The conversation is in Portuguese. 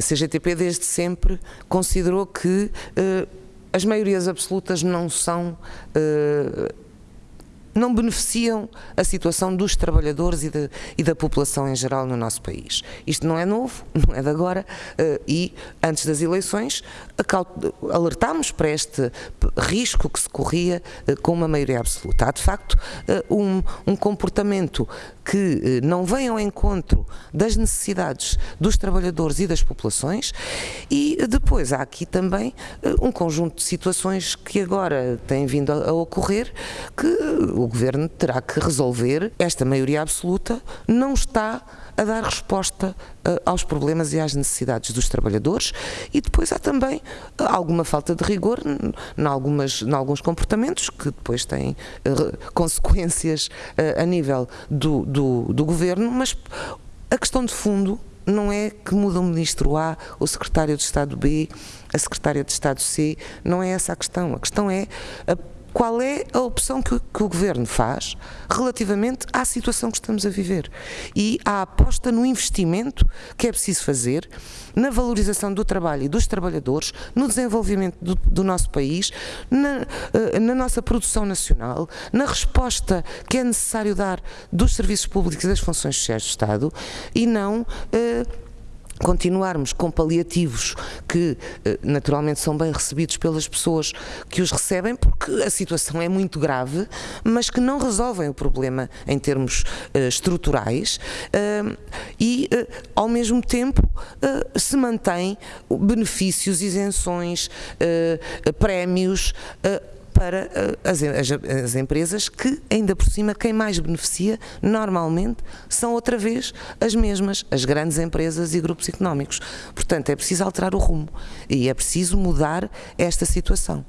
A CGTP desde sempre considerou que uh, as maiorias absolutas não são uh, não beneficiam a situação dos trabalhadores e, de, e, da população em geral no nosso país. Isto não é novo, não é de agora, uh, e antes das eleições alertámos para este risco que se corria com uma maioria absoluta. Há de facto um, um, comportamento que não vem ao encontro das necessidades dos trabalhadores e das populações, e depois há aqui também um conjunto de situações que agora têm vindo a, ocorrer que o Governo terá que resolver. Esta maioria absoluta não está a dar resposta aos problemas e às necessidades dos trabalhadores e depois há também alguma falta de rigor em, algumas, em alguns comportamentos que depois têm consequências a nível do, do, do Governo, mas a questão de fundo não é que muda o ministro A, o secretário de Estado B, a secretária de Estado C, não é essa a questão. A questão é a qual é a opção que, que, o Governo faz relativamente à situação que estamos a viver. E à aposta no investimento que é preciso fazer na valorização do trabalho e dos trabalhadores, no desenvolvimento do, do nosso país, na, eh, na, nossa produção nacional, na resposta que é necessário dar dos serviços públicos e das funções sociais do Estado e não... Eh, continuarmos com paliativos que eh, naturalmente são bem recebidos pelas pessoas que os recebem, porque a situação é muito grave, mas que não resolvem o problema em termos uh, estruturais uh, e, uh, ao mesmo tempo, se mantém benefícios, isenções, prémios para eh, as, as, as, empresas que, ainda por cima, quem mais beneficia normalmente são outra vez as mesmas, as grandes empresas e grupos económicos. Portanto, é preciso alterar o rumo e é preciso mudar esta situação.